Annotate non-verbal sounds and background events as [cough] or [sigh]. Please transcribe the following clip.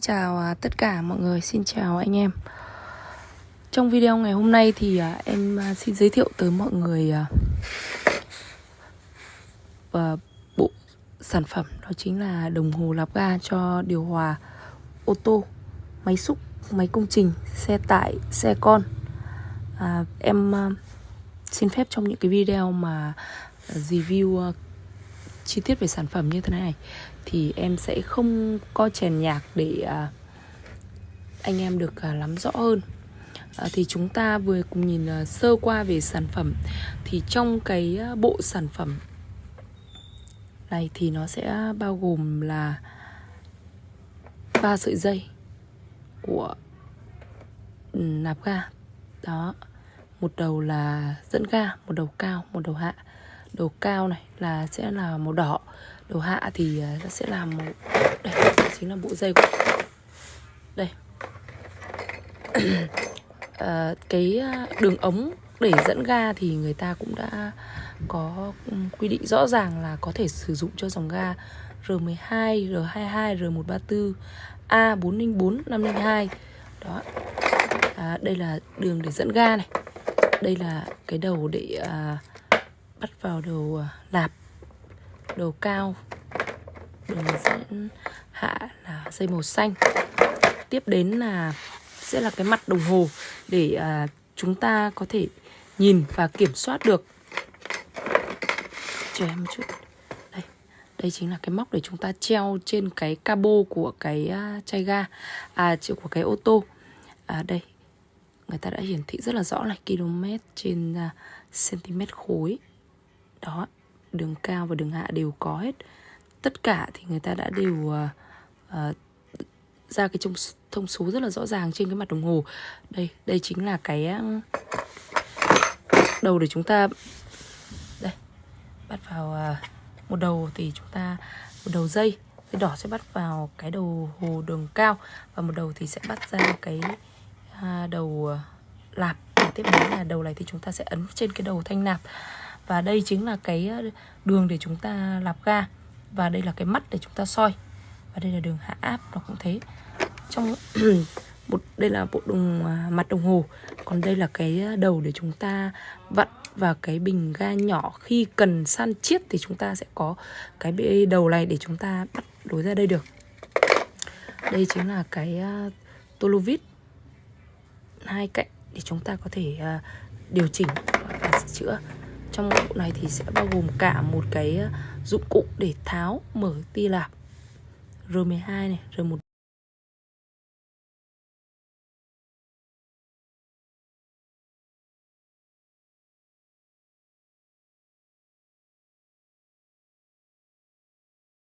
Chào à, tất cả mọi người, xin chào anh em. Trong video ngày hôm nay thì à, em à, xin giới thiệu tới mọi người và bộ sản phẩm đó chính là đồng hồ lạp ga cho điều hòa ô tô, máy xúc, máy công trình, xe tải, xe con. À, Em xin phép trong những cái video mà review chi tiết về sản phẩm như thế này. Thì em sẽ không co chèn nhạc để à, anh em được à, lắm nắm rõ hơn. À, thì chúng ta vừa cùng nhìn à, sơ qua về sản phẩm. Thì trong cái bộ sản phẩm này thì nó sẽ bao gồm là ba sợi dây của ừ, nạp ga. Đó một đầu là dẫn ga một đầu cao một đầu hạ đầu cao này là sẽ là màu đỏ. Đầu hạ thì à, nó sẽ là màu đây chính là bộ dây của đây. [clears throat] Ờ, à, cái đường ống để dẫn ga thì người ta cũng đã có quy định rõ ràng là có thể sử dụng cho dòng ga R12, R22, R134, A404, 502 đó. À, đây là đường để dẫn ga này. Đây là cái đầu để à, bắt vào đầu à, lạp đầu cao đường dẫn hạ là dây màu xanh. Tiếp đến là sẽ là cái mặt đồng hồ để à, chúng ta có thể nhìn và kiểm soát được. Chờ em một chút. Đây đây chính là cái móc để chúng ta treo trên cái cabo của cái uh, chai ga à của cái ô tô. À đây người ta đã hiển thị rất là rõ là km trên à, uh, cm khối đó đường cao và đường hạ đều có hết. Tất cả thì người ta đã đều uh, uh, ra cái thông, thông số rất là rõ ràng trên cái mặt đồng hồ. Đây đây chính là cái đầu để chúng ta đây bắt vào uh, một đầu thì chúng ta một đầu dây cái đỏ sẽ bắt vào cái đầu hồ đường cao và một đầu thì sẽ bắt ra cái uh, đầu uh, lạp. Tiếp đến là đầu này thì chúng ta sẽ ấn trên cái đầu thanh nạp và đây chính là cái ờ, đường để chúng ta lạp ga. Và đây là cái mắt để chúng ta soi. Và đây là đường hạ áp nó cũng thế. Trong [clears throat] một đây là bộ đồng à, mặt đồng hồ. Còn đây là cái ờ, đầu để chúng ta vặn. Và cái bình ga nhỏ khi cần san chiết thì chúng ta sẽ có cái đầu này để chúng ta bắt đối ra đây được. Đây chính là cái ờ, uh, tô lô vít hai cạnh để chúng ta có thể uh, điều chỉnh và sửa chữa trong bộ này thì sẽ bao gồm cả một cái ờ, dụng cụ để tháo mở tia lạp. R12 này, R1